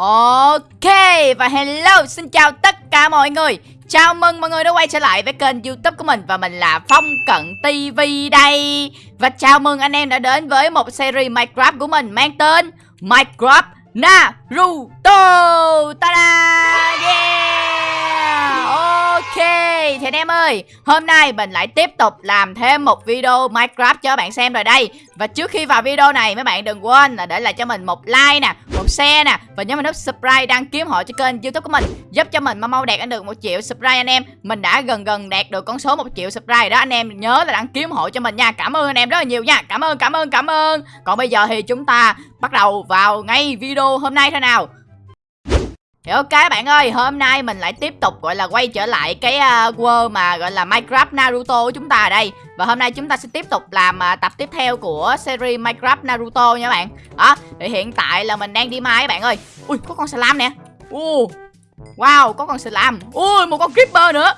Ok, và hello, xin chào tất cả mọi người. Chào mừng mọi người đã quay trở lại với kênh youtube của mình Và mình là Phong Cận TV đây. Và chào mừng anh em đã đến với một series Minecraft của mình Mang tên Minecraft Naruto. Ta-da! Yeah! Thì anh em ơi, Hôm nay mình lại tiếp tục làm thêm một video Minecraft cho bạn xem rồi đây. Và trước khi vào video này, mấy bạn đừng quên là để lại cho mình một like nè, Một share nè, Và nhớ mình nút subscribe đăng ký hộ cho kênh youtube của mình, Giúp cho mình mau mau đạt được một triệu subscribe anh em. Mình đã gần gần đạt được con số một triệu subscribe đó, Anh em nhớ là đăng ký hộ cho mình nha. Cảm ơn anh em rất là nhiều nha. Cảm ơn cảm ơn cảm ơn. Còn bây giờ thì chúng ta bắt đầu vào ngay video hôm nay thôi nào thì ok bạn ơi, hôm nay mình lại tiếp tục gọi là quay trở lại cái uh, world mà gọi là Minecraft Naruto của chúng ta ở đây. Và hôm nay chúng ta sẽ tiếp tục làm uh, tập tiếp theo của series Minecraft Naruto nha bạn. Đó, thì hiện tại là mình đang đi mai các bạn ơi. Ui, có con slam nè. Uh, Wow, có con slam Ui, một con creeper nữa.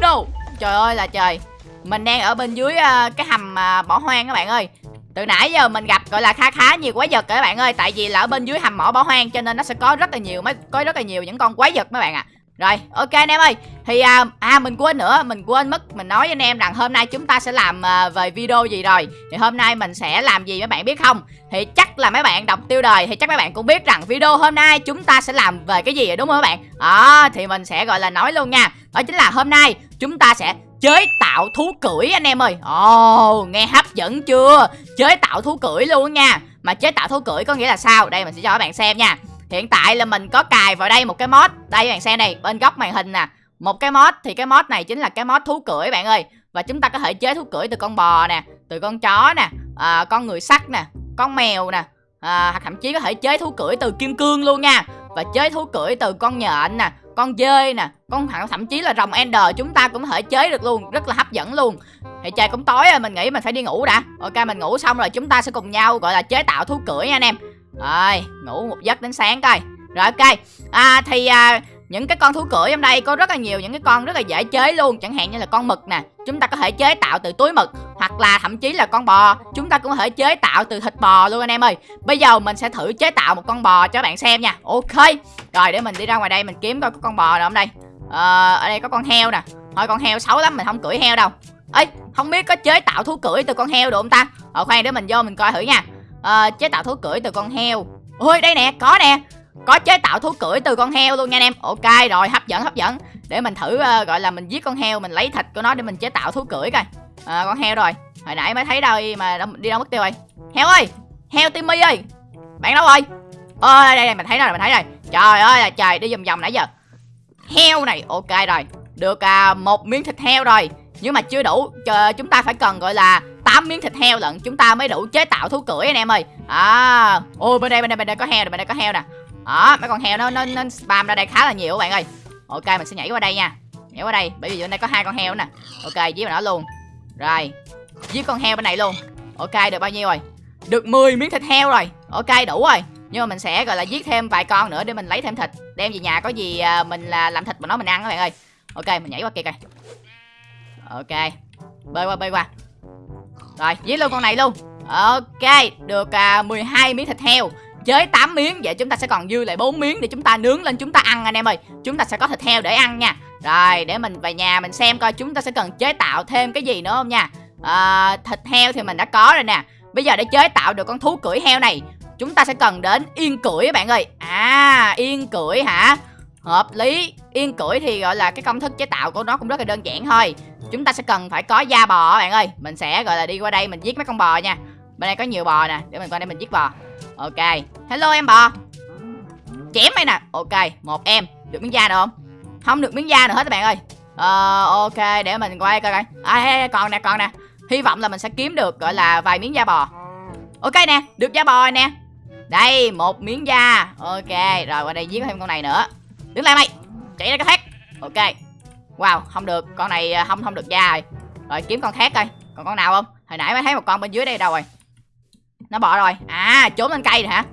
No, trời ơi là trời. Mình đang ở bên dưới uh, cái hầm uh, bỏ hoang các bạn ơi từ nãy giờ mình gặp gọi là khá khá nhiều quái vật các bạn ơi. Tại vì là ở bên dưới hầm mỏ bỏ hoang cho nên nó sẽ có rất là nhiều mấy có rất là nhiều những con quái vật mấy bạn ạ. À. rồi ok anh em ơi. Thì à, à mình quên nữa mình quên mất mình nói với anh em rằng hôm nay chúng ta sẽ làm à, về video gì rồi. Thì hôm nay mình sẽ làm gì mấy bạn biết không? Thì chắc là mấy bạn đọc tiêu đời thì chắc mấy bạn cũng biết rằng video hôm nay chúng ta sẽ làm về cái gì rồi đúng không các bạn? Đó thì mình sẽ gọi là nói luôn nha. Đó chính là hôm nay chúng ta sẽ chế tạo thú cưỡi anh em ơi. Ồ oh, nghe hấp dẫn chưa? Chế tạo thú cưỡi luôn nha. Mà chế tạo thú cưỡi có nghĩa là sao? Đây mình sẽ cho các bạn xem nha. Hiện tại là mình có cài vào đây một cái mod. Đây các bạn xem này bên góc màn hình nè. Một cái mod thì cái mod này chính là cái mod thú cưỡi bạn ơi. Và chúng ta có thể chế thú cưỡi từ con bò nè Từ con chó nè à, Con người sắt nè Con mèo nè à, Hoặc thậm chí có thể chế thú cưỡi từ kim cương luôn nha. Và chế thú cưỡi từ con nhện nè con dơi nè con thậm chí là rồng ender chúng ta cũng có thể chế được luôn rất là hấp dẫn luôn. Thì trời cũng tối rồi mình nghĩ mình phải đi ngủ đã. Ok mình ngủ xong rồi chúng ta sẽ cùng nhau gọi là chế tạo thú cưỡi nha anh em. Rồi ngủ một giấc đến sáng coi. Rồi ok. À thì à, những cái con thú cưỡi trong đây có rất là nhiều những cái con rất là dễ chế luôn. Chẳng hạn như là con mực nè chúng ta có thể chế tạo từ túi mực. Hoặc là thậm chí là con bò chúng ta cũng có thể chế tạo từ thịt bò luôn anh em ơi. Bây giờ mình sẽ thử chế tạo một con bò cho các bạn xem nha. Ok rồi để mình đi ra ngoài đây mình kiếm coi có con bò nào không đây. Ờ, ở đây có con heo nè. Thôi con heo xấu lắm mình không cưỡi heo đâu. Ấy không biết có chế tạo thú cưỡi từ con heo được không ta? Ờ khoan để mình vô mình coi thử nha. Ờ, chế tạo thú cưỡi từ con heo. Ôi đây nè có nè có chế tạo thú cưỡi từ con heo luôn nha anh em. Ok rồi hấp dẫn hấp dẫn. Để mình thử uh, gọi là mình giết con heo mình lấy thịt của nó để mình chế tạo thú cưỡi coi. À, con heo rồi. Hồi nãy mới thấy đâu mà đi đâu mất tiêu rồi. Heo ơi! Heo timmy ơi! Bạn đâu rồi? Ôi đây, đây mình thấy rồi mình thấy rồi. Trời ơi là trời đi vòng vòng nãy giờ. Heo này ok rồi. Được à, một miếng thịt heo rồi. Nhưng mà chưa đủ Chờ, chúng ta phải cần gọi là 8 miếng thịt heo lận. Chúng ta mới đủ chế tạo thú cưỡi anh em ơi. À ôi bên đây bên đây bên đây có heo nè bên đây có heo nè đó mấy con heo nó nó nó spam ra đây khá là nhiều các bạn ơi. Ok mình sẽ nhảy qua đây nha. Nhảy qua đây bởi vì bên đây có hai con heo nè. Ok giết nó luôn. Rồi giết con heo bên này luôn. Ok được bao nhiêu rồi? Được 10 miếng thịt heo rồi. Ok đủ rồi. Nhưng mà mình sẽ gọi là giết thêm vài con nữa để mình lấy thêm thịt. Đem về nhà có gì à, mình là làm thịt mà nó mình ăn các bạn ơi. Ok mình nhảy qua kia coi. Ok bơi qua bơi qua. Rồi giết luôn con này luôn. Ok được à, uh, 12 miếng thịt heo chế 8 miếng. Vậy chúng ta sẽ còn dư lại 4 miếng để chúng ta nướng lên chúng ta ăn anh em ơi. Chúng ta sẽ có thịt heo để ăn nha. Rồi để mình về nhà mình xem coi chúng ta sẽ cần chế tạo thêm cái gì nữa không nha. À, thịt heo thì mình đã có rồi nè. Bây giờ để chế tạo được con thú cưỡi heo này chúng ta sẽ cần đến yên cưỡi bạn ơi. À yên cưỡi hả? Hợp lý. Yên cưỡi thì gọi là cái công thức chế tạo của nó cũng rất là đơn giản thôi. Chúng ta sẽ cần phải có da bò bạn ơi. Mình sẽ gọi là đi qua đây mình giết mấy con bò nha bên đây có nhiều bò nè, để mình qua đây mình giết bò. Ok, hello em bò. Chém đây nè. Ok, một em. Được miếng da được không? Không được miếng da nữa hết các bạn ơi. Ờ ok, để mình quay coi coi. À còn nè còn nè. Hy vọng là mình sẽ kiếm được, gọi là, vài miếng da bò. Ok nè, được da bò nè. Đây, một miếng da. Ok, rồi qua đây giết thêm con này nữa. Đứng lại mày. Chạy ra cái thét ok. Wow, không được. Con này à, không không được da rồi. Rồi kiếm con khác coi. Còn con nào không? Hồi nãy mới thấy một con bên dưới đây đâu rồi nó bò rồi. À trốn lên cây rồi hả?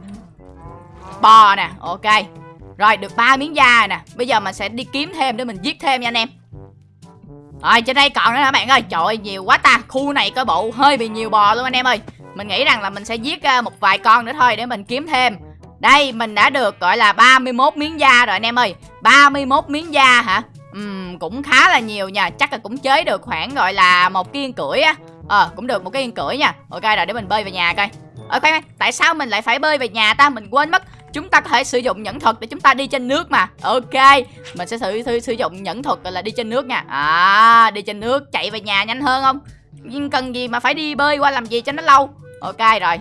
Bò nè ok. Rồi được ba miếng da rồi nè. Bây giờ mình sẽ đi kiếm thêm để mình giết thêm nha anh em. Rồi trên đây còn nữa hả bạn ơi? Trời ơi nhiều quá ta. Khu này có bộ hơi bị nhiều bò luôn anh em ơi. Mình nghĩ rằng là mình sẽ giết à, một vài con nữa thôi để mình kiếm thêm. Đây mình đã được gọi là 31 miếng da rồi anh em ơi. 31 miếng da hả? Uhm, cũng khá là nhiều nha. Chắc là cũng chế được khoảng gọi là một cái yên cưỡi á. Ờ, cũng được một cái yên cưỡi nha. Ok rồi để mình bơi về nhà coi. Ờ, ở khoan khoan, tại sao mình lại phải bơi về nhà ta? Mình quên mất. Chúng ta có thể sử dụng nhẫn thuật để chúng ta đi trên nước mà. Ok Mình sẽ sử, sử, sử dụng nhẫn thuật là đi trên nước nha. À, đi trên nước chạy về nhà nhanh hơn không? Nhưng cần gì mà phải đi bơi qua làm gì cho nó lâu? Ok rồi.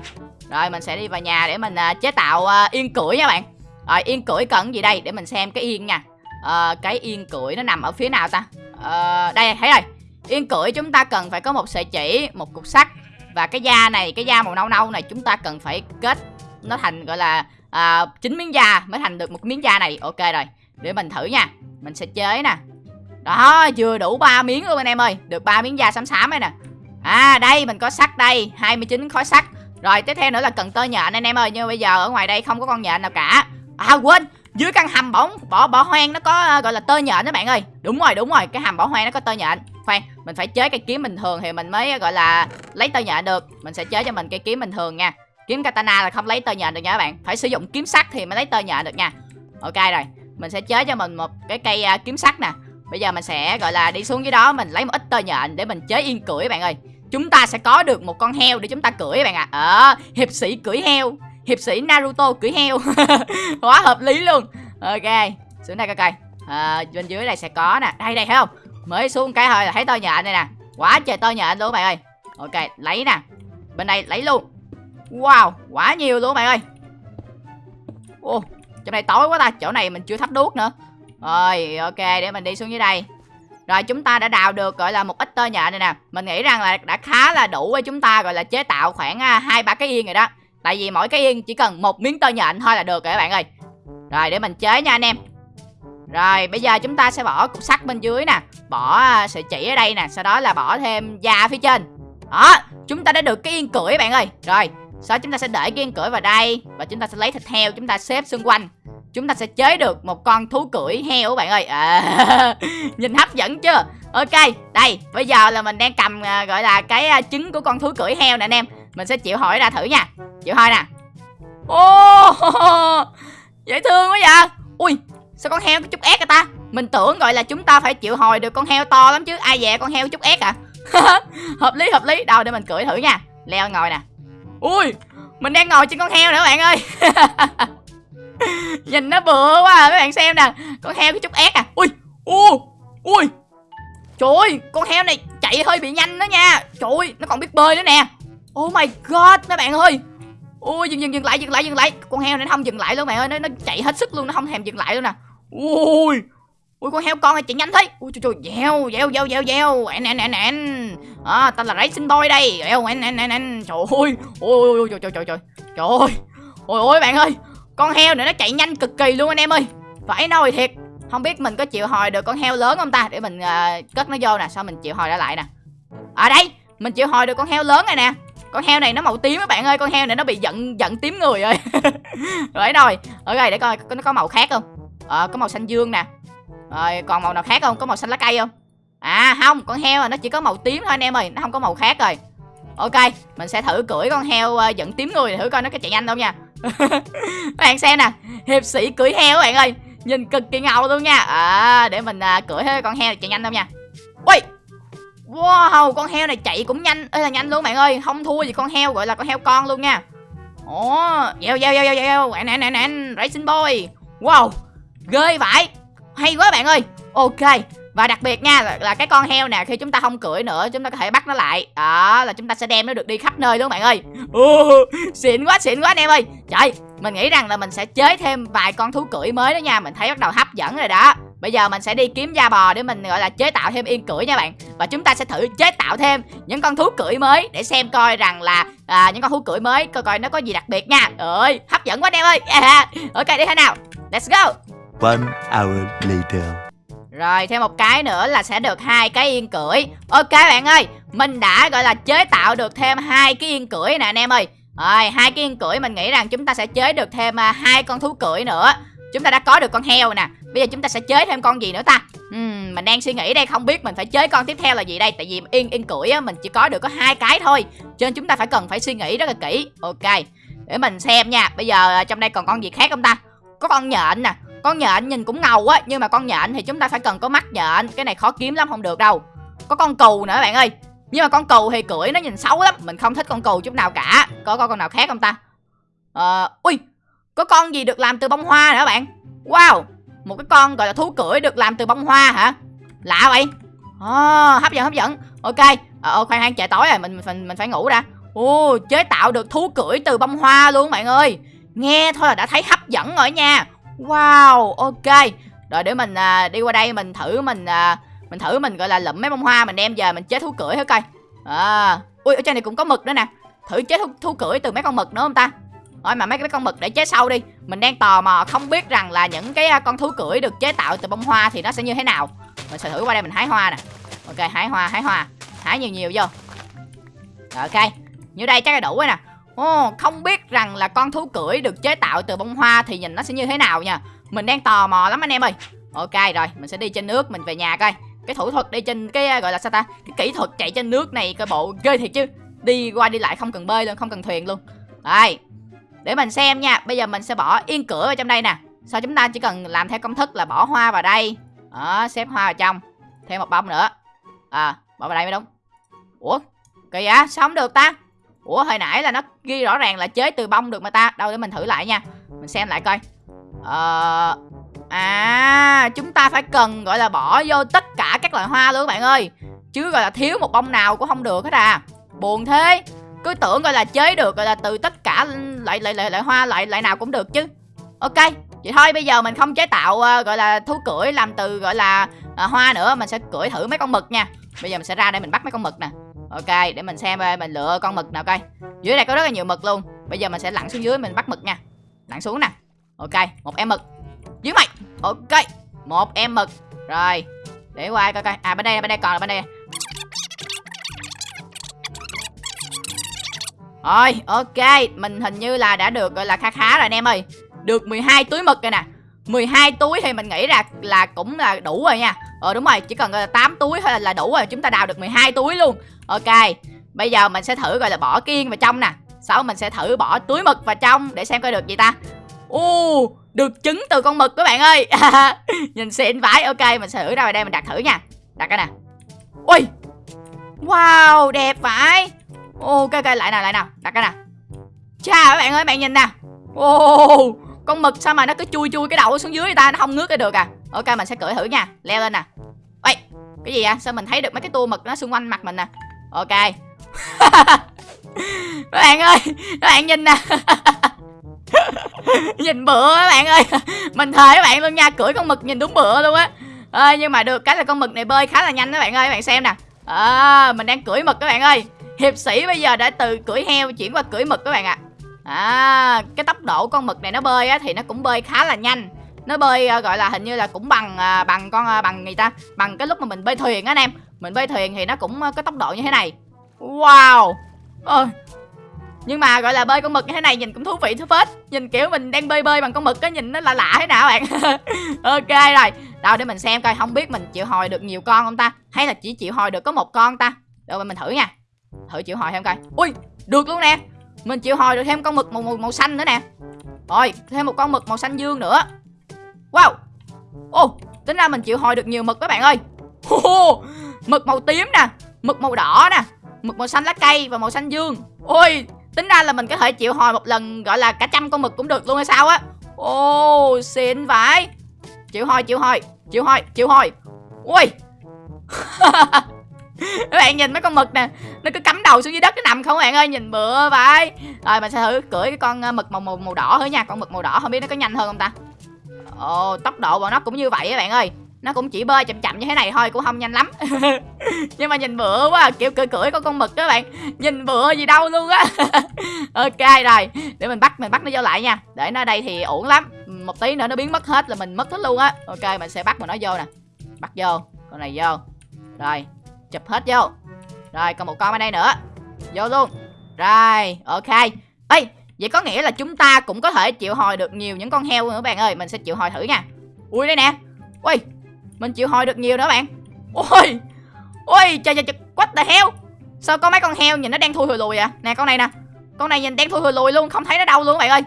Rồi mình sẽ đi vào nhà để mình uh, chế tạo uh, yên cưỡi nha bạn. Rồi yên cưỡi cần gì đây? Để mình xem cái yên nha. Uh, Cái yên cưỡi nó nằm ở phía nào ta? Uh, Đây thấy rồi. Yên cưỡi chúng ta cần phải có một sợi chỉ Một cục sắt và cái da này Cái da màu nâu nâu này chúng ta cần phải kết Nó thành gọi là à, 9 miếng da Mới thành được một miếng da này. Ok rồi Để mình thử nha. Mình sẽ chế nè. Đó vừa đủ 3 miếng luôn anh em ơi. Được 3 miếng da xám xám đây nè. À đây mình có sắt đây 29 khối sắt. Rồi tiếp theo nữa là cần tơ nhện anh em ơi. Nhưng bây giờ ở ngoài đây không có con nhện nào cả. À quên dưới căn hầm bóng bỏ bỏ hoang nó có uh, gọi là tơ nhện đó bạn ơi. Đúng rồi đúng rồi cái hầm bỏ hoang nó có tơ nhện khoan mình phải chế cái kiếm bình thường thì mình mới gọi là lấy tơ nhện được. Mình sẽ chế cho mình cây kiếm bình thường nha. Kiếm katana là không lấy tơ nhện được nha các bạn. Phải sử dụng kiếm sắt thì mới lấy tơ nhện được nha. Ok rồi mình sẽ chế cho mình một cái cây uh, kiếm sắt nè. Bây giờ mình sẽ gọi là đi xuống dưới đó mình lấy một ít tơ nhện để mình chế yên cưỡi bạn ơi. Chúng ta sẽ có được một con heo để chúng ta cưỡi bạn ạ. À. ờ hiệp sĩ cưỡi heo hiệp sĩ Naruto cưỡi heo. Quá hợp lý luôn. Ok xuống đây coi coi. À, bên dưới này sẽ có nè. Đây đây thấy không? Mới xuống cái thôi là thấy tơ nhện đây nè. Quá trời tơ nhện luôn bạn ơi. Ok, lấy nè. Bên đây lấy luôn. Wow quá nhiều luôn bạn ơi. Ô chỗ này tối quá ta. Chỗ này mình chưa thắp đuốc nữa. Rồi, ok, để mình đi xuống dưới đây. Rồi, chúng ta đã đào được gọi là một ít tơ nhện này nè. Mình nghĩ rằng là đã khá là đủ với chúng ta gọi là chế tạo khoảng à, hai, ba cái yên rồi đó. Tại vì mỗi cái yên chỉ cần một miếng tơ nhện thôi là được rồi các bạn ơi. Rồi, để mình chế nha anh em. Rồi bây giờ chúng ta sẽ bỏ cục sắt bên dưới nè. Bỏ à, sợi chỉ ở đây nè Sau đó là bỏ thêm da phía trên. Đó chúng ta đã được cái yên cưỡi bạn ơi. Rồi sau đó chúng ta sẽ để cái yên cưỡi vào đây Và chúng ta sẽ lấy thịt heo chúng ta xếp xung quanh. Chúng ta sẽ chế được một con thú cưỡi heo bạn ơi. À, nhìn hấp dẫn chưa? Ok đây bây giờ là mình đang cầm à, gọi là cái uh, trứng của con thú cưỡi heo nè anh em. Mình sẽ chịu hỏi ra thử nha. Chịu hỏi nè. Ô oh, dễ thương quá vậy. Ui sao con heo có chút ép à ta? Mình tưởng gọi là chúng ta phải chịu hồi được con heo to lắm chứ. Ai dè con heo chút ép à? Hợp lý hợp lý. Đâu để mình cưỡi thử nha. Leo ngồi nè. Ui mình đang ngồi trên con heo nữa bạn ơi. Nhìn nó bựa quá à, Mấy bạn xem nè. Con heo cái chút ép à. Ui, ui, ui. Trời ơi, con heo này chạy hơi bị nhanh đó nha. Trời ơi, nó còn biết bơi nữa nè. Oh my god, mấy bạn ơi. Ui, dừng dừng dừng lại, dừng lại, dừng lại. Con heo này nó không dừng lại luôn bạn ơi. Nó, nó chạy hết sức luôn, nó không thèm dừng lại luôn nè. Ui, ui con heo con này chạy nhanh thế. Ui trời trời, dèo, dèo, dèo, dèo, dèo Anh, anh, anh, anh. À, tao là racing boy đây. Dèo, anh, anh, anh, anh. Trời ơi, ui, ui, trời, trời, trời, trời. Trời ơi, ôi ôi bạn ơi. Con heo này nó chạy nhanh cực kỳ luôn anh em ơi. Phải nói thiệt Không biết mình có chịu hồi được con heo lớn không ta? Để mình uh, cất nó vô nè Sao mình chịu hồi ra lại nè. Ở à đây Mình chịu hồi được con heo lớn này nè. Con heo này nó màu tím các bạn ơi Con heo này nó bị giận giận tím người rồi. Rồi rồi Ở đây để coi nó có màu khác không? Ờ có màu xanh dương nè. Rồi còn màu nào khác không? Có màu xanh lá cây không? À không Con heo à, nó chỉ có màu tím thôi anh em ơi Nó không có màu khác rồi. Ok Mình sẽ thử cưỡi con heo uh, dẫn tím người Thử coi nó có chạy nhanh không nha. Bạn xem nè hiệp sĩ cưỡi heo các bạn ơi nhìn cực kỳ ngầu luôn nha. À để mình uh, cưỡi con heo chạy nhanh không nha. Ui! Wow con heo này chạy cũng nhanh Ê, là nhanh luôn bạn ơi không thua gì con heo gọi là con heo con luôn nha. Ồ oh, gieo gieo gieo gieo gieo nè nè nè racing boy. Wow ghê vậy? Hay quá bạn ơi. Ok và đặc biệt nha là, là cái con heo nè khi chúng ta không cưỡi nữa chúng ta có thể bắt nó lại. Đó là chúng ta sẽ đem nó được đi khắp nơi luôn bạn ơi. Uh, xịn quá xịn quá anh em ơi. Trời mình nghĩ rằng là mình sẽ chế thêm vài con thú cưỡi mới đó nha mình thấy bắt đầu hấp dẫn rồi đó. Bây giờ mình sẽ đi kiếm da bò để mình gọi là chế tạo thêm yên cưỡi nha bạn. Và chúng ta sẽ thử chế tạo thêm những con thú cưỡi mới Để xem coi rằng là à, những con thú cưỡi mới coi coi nó có gì đặc biệt nha. Ơi hấp dẫn quá anh em ơi. Yeah. Ok đi thế nào? Let's go. One hour later. Rồi thêm một cái nữa là sẽ được hai cái yên cưỡi. Ok bạn ơi Mình đã gọi là chế tạo được thêm hai cái yên cưỡi nè anh em ơi. Rồi hai cái yên cưỡi mình nghĩ rằng chúng ta sẽ chế được thêm à, hai con thú cưỡi nữa. Chúng ta đã có được con heo nè. Bây giờ chúng ta sẽ chế thêm con gì nữa ta? Uhm, Mình đang suy nghĩ đây không biết mình phải chế con tiếp theo là gì đây? Tại vì yên yên cưỡi á, mình chỉ có được có hai cái thôi. Cho nên chúng ta phải cần phải suy nghĩ rất là kỹ. Ok để mình xem nha. Bây giờ à, trong đây còn con gì khác không ta? Có con nhện nè con nhện nhìn cũng ngầu á nhưng mà con nhện thì chúng ta phải cần có mắt nhện. Cái này khó kiếm lắm không được đâu. Có con cừu nữa bạn ơi. Nhưng mà con cừu thì cưỡi nó nhìn xấu lắm mình không thích con cừu chút nào cả. Có con nào khác không ta? Ờ ui có con gì được làm từ bông hoa nữa bạn? Wow một cái con gọi là thú cưỡi được làm từ bông hoa hả? Lạ vậy. Ồ, hấp dẫn hấp dẫn. Ok ờ, ờ khoan khoan trời tối rồi mình mình mình phải ngủ đã. Ồ, chế tạo được thú cưỡi từ bông hoa luôn bạn ơi. Nghe thôi là đã thấy hấp dẫn rồi nha. Wow, ok. Rồi để mình à, đi qua đây mình thử mình à, Mình thử mình gọi là lụm mấy bông hoa Mình đem về mình chế thú cưỡi hết coi. À, Ui, ở trên này cũng có mực nữa nè. Thử chế thú, thú cưỡi từ mấy con mực nữa không ta? Thôi mà mấy cái con mực để chế sau đi. Mình đang tò mò không biết rằng là những cái à, con thú cưỡi được chế tạo từ bông hoa Thì nó sẽ như thế nào. Mình sẽ thử qua đây mình hái hoa nè. Ok, hái hoa, hái hoa. Hái nhiều nhiều vô. Ok như đây chắc là đủ rồi nè. Ồ, không biết rằng là con thú cưỡi được chế tạo từ bông hoa thì nhìn nó sẽ như thế nào nha. Mình đang tò mò lắm anh em ơi. Ok rồi, mình sẽ đi trên nước, mình về nhà coi. Cái thủ thuật đi trên cái gọi là sao ta? Cái kỹ thuật chạy trên nước này coi bộ ghê thiệt chứ. Đi qua đi lại không cần bơi luôn, không cần thuyền luôn. Đây, để mình xem nha. Bây giờ mình sẽ bỏ yên cửa vào trong đây nè. Sau chúng ta chỉ cần làm theo công thức là bỏ hoa vào đây. Đó, xếp hoa vào trong. Thêm một bông nữa. À, bỏ vào đây mới đúng. Ủa, kỳ vậy, sao không được ta? Ủa hồi nãy là nó ghi rõ ràng là chế từ bông được mà ta. Đâu để mình thử lại nha. Mình xem lại coi. Ờ... À chúng ta phải cần gọi là bỏ vô tất cả các loại hoa luôn các bạn ơi. Chứ gọi là thiếu một bông nào cũng không được hết à. Buồn thế. Cứ tưởng gọi là chế được gọi là từ tất cả loại loại loại, loại hoa loại loại nào cũng được chứ. Ok Vậy thôi bây giờ mình không chế tạo uh, gọi là thú cưỡi làm từ gọi là uh, hoa nữa. Mình sẽ cưỡi thử mấy con mực nha. Bây giờ mình sẽ ra đây mình bắt mấy con mực nè. Ok, để mình xem coi mình lựa con mực nào coi. Dưới đây có rất là nhiều mực luôn. Bây giờ mình sẽ lặn xuống dưới mình bắt mực nha. Lặn xuống nè. Ok, một em mực. Dưới mày. Ok, một em mực. Rồi, để qua coi coi. À bên đây bên đây còn là bên đây. Rồi, ok, mình hình như là đã được gọi là khá khá rồi anh em ơi. Được 12 túi mực rồi nè. 12 túi thì mình nghĩ là là cũng là đủ rồi nha Ờ đúng rồi, chỉ cần 8 túi thôi là đủ rồi Chúng ta đào được 12 túi luôn Ok, bây giờ mình sẽ thử gọi là bỏ kiên vào trong nè. Sau mình sẽ thử bỏ túi mực vào trong Để xem coi được gì ta. U, được trứng từ con mực các bạn ơi. Nhìn xịn vãi. Ok, mình sẽ thử ra vào đây mình đặt thử nha. Đặt cái nè. Ui Wow, đẹp vãi. Ok, ok, lại nào, lại nào. Đặt cái nè. Chà các bạn ơi, bạn nhìn nè. Ô, con mực sao mà nó cứ chui chui cái đầu xuống dưới người ta? Nó không ngước cái được à. Ok, mình sẽ cưỡi thử nha. Leo lên nè. Ê, cái gì à Sao mình thấy được mấy cái tua mực nó xung quanh mặt mình nè? Ok. Các bạn ơi Các bạn nhìn nè. Nhìn bựa các bạn ơi. Mình thề các bạn luôn nha Cưỡi con mực nhìn đúng bựa luôn á. À, Nhưng mà được cái là con mực này bơi khá là nhanh các bạn ơi Các bạn xem nè. À, Mình đang cưỡi mực các bạn ơi. Hiệp sĩ bây giờ đã từ cưỡi heo chuyển qua cưỡi mực các bạn ạ. À. à, Cái tốc độ con mực này nó bơi á Thì nó cũng bơi khá là nhanh nó bơi uh, gọi là hình như là cũng bằng uh, bằng con uh, bằng người ta? Bằng cái lúc mà mình bơi thuyền á anh em. Mình bơi thuyền thì nó cũng uh, có tốc độ như thế này. Wow! Ôi! Nhưng mà gọi là bơi con mực như thế này nhìn cũng thú vị thú phết. Nhìn kiểu mình đang bơi bơi bằng con mực á nhìn nó lạ lạ thế nào bạn. Ok rồi. Đâu để mình xem coi không biết mình chịu hồi được nhiều con không ta? Hay là chỉ chịu hồi được có một con ta? Rồi mình thử nha. Thử chịu hồi thêm coi. Ui! Được luôn nè. Mình chịu hồi được thêm con mực màu, màu, màu xanh nữa nè. Rồi thêm một con mực màu xanh dương nữa. Wow. Ồ oh, tính ra mình chịu hồi được nhiều mực các bạn ơi. Oh, Mực màu tím nè Mực màu đỏ nè Mực màu xanh lá cây và màu xanh dương. Ôi tính ra là mình có thể chịu hồi một lần Gọi là cả trăm con mực cũng được luôn hay sao á. Ồ oh, xịn vãi. Chịu hồi chịu hồi Chịu hồi chịu hồi Ui. Các bạn nhìn mấy con mực nè nó cứ cắm đầu xuống dưới đất nó nằm không các bạn ơi nhìn bựa vậy rồi mình sẽ thử cưỡi cái con ờ, mực màu màu màu đỏ thử nha con mực màu đỏ không biết nó có nhanh hơn không ta? Ồ, tốc độ bọn nó cũng như vậy các bạn ơi. Nó cũng chỉ bơi chậm chậm như thế này thôi Cũng không nhanh lắm. Nhưng mà nhìn bựa quá Kiểu cười cười có con mực các bạn. Nhìn bựa gì đâu luôn á. Ok rồi Để mình bắt mình bắt nó vô lại nha. Để nó đây thì ổn lắm. Một tí nữa nó biến mất hết là mình mất hết luôn á. Ok mình sẽ bắt mà nó vô nè. Bắt vô Con này vô. Rồi Chụp hết vô. Rồi còn một con ở đây nữa. Vô luôn. Rồi ok. Ê Vậy có nghĩa là chúng ta cũng có thể chịu hồi được nhiều những con heo nữa, bạn ơi. Mình sẽ chịu hồi thử nha. Ui, đây nè. Ui, Mình chịu hồi được nhiều nữa, bạn. Ui Ui, trời trời trời. What the hell? Sao có mấy con heo nhìn nó đang thui hồi lùi à Nè, con này nè. Con này nhìn đang thui hồi lùi luôn, không thấy nó đâu luôn bạn ơi.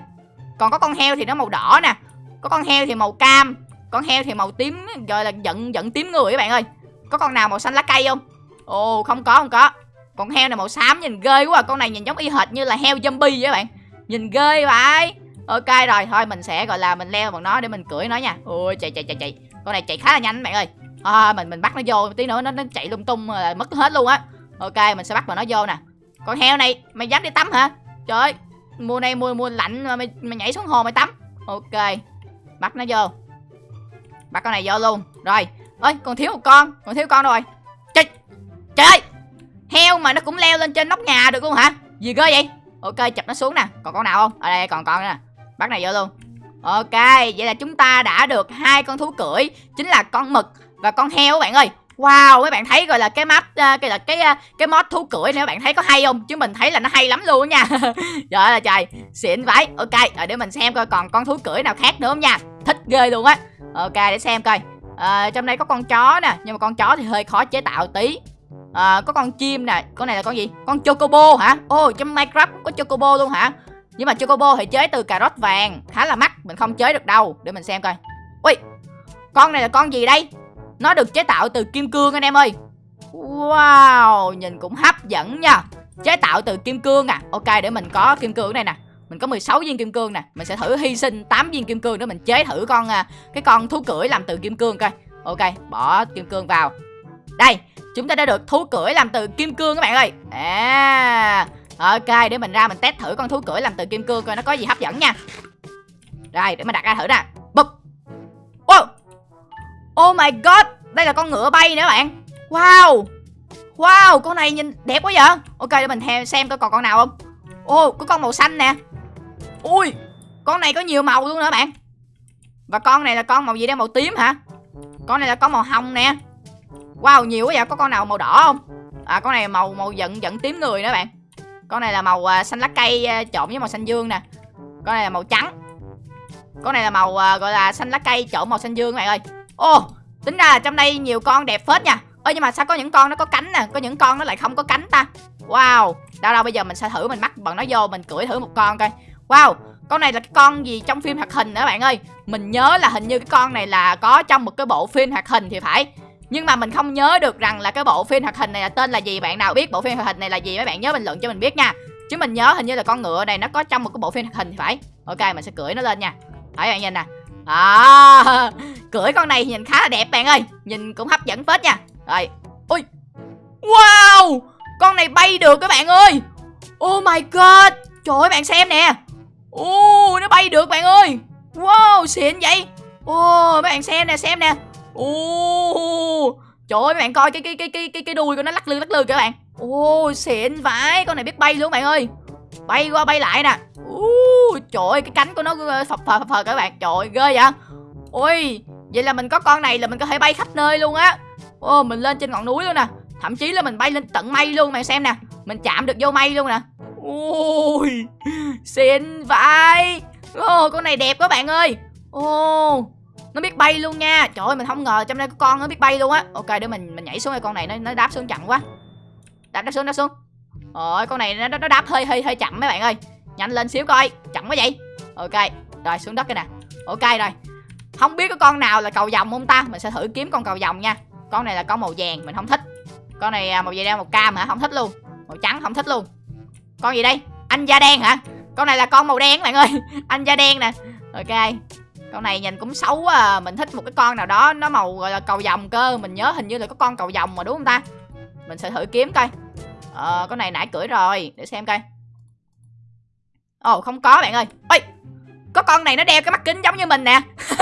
Còn có con heo thì nó màu đỏ nè. Có con heo thì màu cam. Con heo thì màu tím, gọi là giận giận tím người các bạn ơi. Có con nào màu xanh lá cây không? Ồ, không có không có. Con heo này màu xám nhìn ghê quá à. con này nhìn giống y hệt như là heo zombie vậy các bạn nhìn ghê vậy. Ok rồi thôi mình sẽ gọi là mình leo bằng nó để mình cưỡi nó nha. Ui chạy chạy chạy chạy. Con này chạy khá là nhanh bạn ơi. À, mình mình bắt nó vô tí nữa nó nó chạy lung tung là mất hết luôn á. Ok mình sẽ bắt vào nó vô nè. Con heo này mày dám đi tắm hả? Trời ơi mùa này mùa mùa lạnh mà mày, mày nhảy xuống hồ mày tắm. Ok bắt nó vô. Bắt con này vô luôn. Rồi ơi còn thiếu một con còn thiếu con rồi. Trời trời ơi heo mà nó cũng leo lên trên nóc nhà được luôn hả? Gì cơ vậy? Ok chụp nó xuống nè còn con nào không ở đây còn con nè bắt này vô luôn ok vậy là chúng ta đã được hai con thú cưỡi chính là con mực và con heo các bạn ơi Wow, mấy bạn thấy gọi là cái map ờ, cái là cái ờ, cái mod thú cưỡi này các bạn thấy có hay không? Chứ mình thấy là nó hay lắm luôn nha. trời ơi là trời, xịn vãi. Ok, rồi để mình xem coi còn con thú cưỡi nào khác nữa không nha. Thích ghê luôn á. Ok, để xem coi. À, trong đây có con chó nè, nhưng mà con chó thì hơi khó chế tạo tí. À, có con chim nè, con này là con gì? Con chocobo hả? ô oh, trong Minecraft cũng có chocobo luôn hả? Nhưng mà chocobo thì chế từ cà rốt vàng, khá là mắc, mình không chế được đâu. Để mình xem coi. Ui, con này là con gì đây? Nó được chế tạo từ kim cương anh em ơi Wow Nhìn cũng hấp dẫn nha Chế tạo từ kim cương à Ok để mình có kim cương này nè Mình có 16 viên kim cương nè Mình sẽ thử hy sinh 8 viên kim cương để mình chế thử con à, Cái con thú cưỡi làm từ kim cương coi Ok bỏ kim cương vào Đây chúng ta đã được thú cưỡi làm từ kim cương các bạn ơi. À Ok để mình ra mình test thử con thú cưỡi làm từ kim cương coi nó có gì hấp dẫn nha. Rồi để mình đặt ra thử nè. Bụp. Wow. Oh my god Đây là con ngựa bay nữa bạn. Wow. Wow con này nhìn đẹp quá vậy. Ok để mình theo xem coi còn con nào không. Ô oh, có con màu xanh nè. Ui Con này có nhiều màu luôn nữa bạn. Và con này là con màu gì đây? Màu tím hả? Con này là con màu hồng nè. Wow nhiều quá vậy có con nào màu đỏ không? À con này màu màu giận giận tím người nữa bạn. Con này là màu uh, xanh lá cây uh, trộn với màu xanh dương nè. Con này là màu trắng. Con này là màu uh, gọi là xanh lá cây trộn màu xanh dương các bạn ơi. Oh, tính ra là trong đây nhiều con đẹp phết nha. Ơ nhưng mà sao có những con nó có cánh nè? Có những con nó lại không có cánh ta? Wow đâu đâu bây giờ mình sẽ thử mình bắt bằng nó vô mình cưỡi thử một con coi. Wow con này là cái con gì trong phim hoạt hình nữa bạn ơi? Mình nhớ là hình như cái con này là có trong một cái bộ phim hoạt hình thì phải nhưng mà mình không nhớ được rằng là cái bộ phim hoạt hình này là tên là gì. Bạn nào biết bộ phim hoạt hình này là gì mấy bạn nhớ bình luận cho mình biết nha. Chứ mình nhớ hình như là con ngựa này nó có trong một cái bộ phim hoạt hình thì phải. Ok, mình sẽ cưỡi nó lên nha. Thấy bạn nhìn nè. À cưỡi con này nhìn khá là đẹp bạn ơi. Nhìn cũng hấp dẫn phết nha. Rồi. Ui. Wow! Con này bay được các bạn ơi. Oh my god! Trời ơi, bạn xem nè. Oh nó bay được bạn ơi. Wow, xịn vậy. Oh mấy bạn xem nè xem nè oh trời ơi mấy bạn coi cái cái cái cái cái cái đuôi của nó lắc lư lắc lư các bạn. Oh xịn vãi con này biết bay luôn bạn ơi. Bay qua bay lại nè. Uh, trời ơi cái cánh của nó ờ, phập phờ phập phờ các bạn. Trời ơi, ghê vậy. Ui vậy là mình có con này là mình có thể bay khắp nơi luôn á. Ô mình lên trên ngọn núi luôn nè. Thậm chí là mình bay lên tận mây luôn mày xem nè. Mình chạm được vô mây luôn nè. Ôi, xịn vãi. Ô con này đẹp quá bạn ơi. Ô nó biết bay luôn nha. Trời ơi mình không ngờ trong đây có con nó biết bay luôn á. Ok để mình mình nhảy xuống đây. Con này nó nó đáp xuống chậm quá. Đáp đáp xuống đáp xuống. Ôi con này nó, nó đáp hơi hơi hơi chậm mấy bạn ơi. Nhanh lên xíu coi. Chậm quá vậy. Ok rồi xuống đất cái nè. Ok rồi. Không biết có con nào là cầu vòng không ta? Mình sẽ thử kiếm con cầu vòng nha. Con này là con màu vàng mình không thích. Con này à, màu vàng đen màu cam hả? Không thích luôn. Màu trắng không thích luôn. Con gì đây? Anh da đen hả? Con này là con màu đen bạn ơi. Anh da đen nè. Ok con này nhìn cũng xấu à mình thích một cái con nào đó, nó màu, gọi là, cầu vòng cơ, mình nhớ hình như là có con cầu vòng mà, đúng không ta? Mình sẽ thử kiếm coi. Ờ con này nãy cưỡi rồi, để xem coi. Ồ, không có bạn ơi. Ôi có con này nó đeo cái mắt kính giống như mình nè.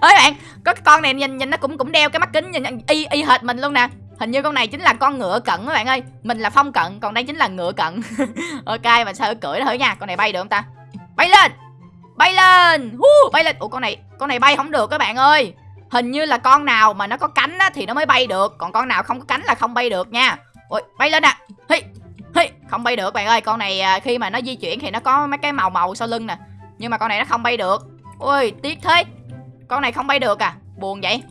Ơi bạn, có cái con này nhìn nhìn nó cũng cũng đeo cái mắt kính, nhìn y y hệt mình luôn nè. Hình như con này chính là con ngựa cận các bạn ơi. Mình là phong cận, còn đây chính là ngựa cận. Ok, mình sẽ cưỡi thử nha. Con này bay được không ta? Bay lên! Bay lên! Uh, bay lên. Ủa con này con này bay không được các bạn ơi. Hình như là con nào mà nó có cánh á, thì nó mới bay được. Còn con nào không có cánh là không bay được nha. Ôi bay lên nè. Hi hi không bay được bạn ơi. Con này à, khi mà nó di chuyển thì nó có mấy cái màu màu sau lưng nè. Nhưng mà con này nó không bay được. Ui tiếc thế. Con này không bay được à. Buồn vậy.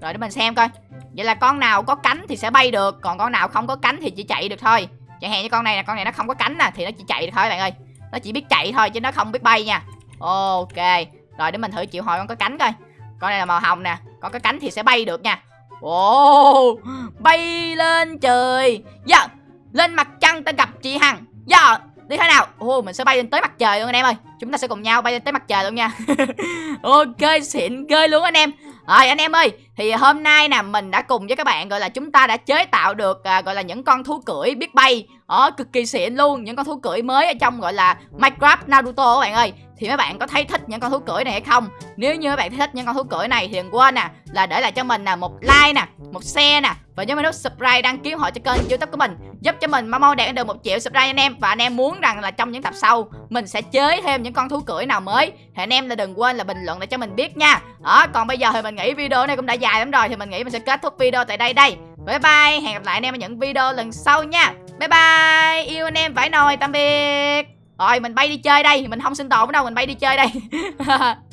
Rồi để mình xem coi. Vậy là con nào có cánh thì sẽ bay được. Còn con nào không có cánh thì chỉ chạy được thôi. Chẳng hạn như con này nè con này nó không có cánh nè thì nó chỉ chạy thôi bạn ơi. Nó chỉ biết chạy thôi chứ nó không biết bay nha ok rồi để mình thử triệu hồi con có cánh coi. Con này là màu hồng nè con có cánh thì sẽ bay được nha. Ồ bay lên trời. Dạ lên mặt trăng ta gặp chị hằng. Dạ đi thế nào? Ồ mình sẽ bay lên tới mặt trời luôn anh em ơi. Chúng ta sẽ cùng nhau bay lên tới mặt trời luôn nha. Ok xịn ghê luôn anh em. Rồi anh em ơi thì hôm nay nè mình đã cùng với các bạn gọi là chúng ta đã chế tạo được à, gọi là những con thú cưỡi biết bay. Ở cực kỳ xịn luôn những con thú cưỡi mới ở trong gọi là Minecraft Naruto các bạn ơi thì mấy bạn có thấy thích những con thú cưỡi này hay không? Nếu như mấy bạn thấy thích những con thú cưỡi này thì đừng quên nè, là để lại cho mình nè một like nè, một share nè, và nhớ nút subscribe đăng ký họ cho kênh youtube của mình, giúp cho mình mau mau đạt được một triệu subscribe anh em, và anh em muốn rằng là trong những tập sau, mình sẽ chế thêm những con thú cưỡi nào mới, thì anh em là đừng quên là bình luận để cho mình biết nha. Đó, còn bây giờ thì mình nghĩ video này cũng đã dài lắm rồi, thì mình nghĩ mình sẽ kết thúc video tại đây đây. Bye bye, hẹn gặp lại anh em ở những video lần sau nha. Bye bye, yêu anh em vải nồi, tạm biệt rồi, mình bay đi chơi đây. Mình không sinh tồn đâu, mình bay đi chơi đây.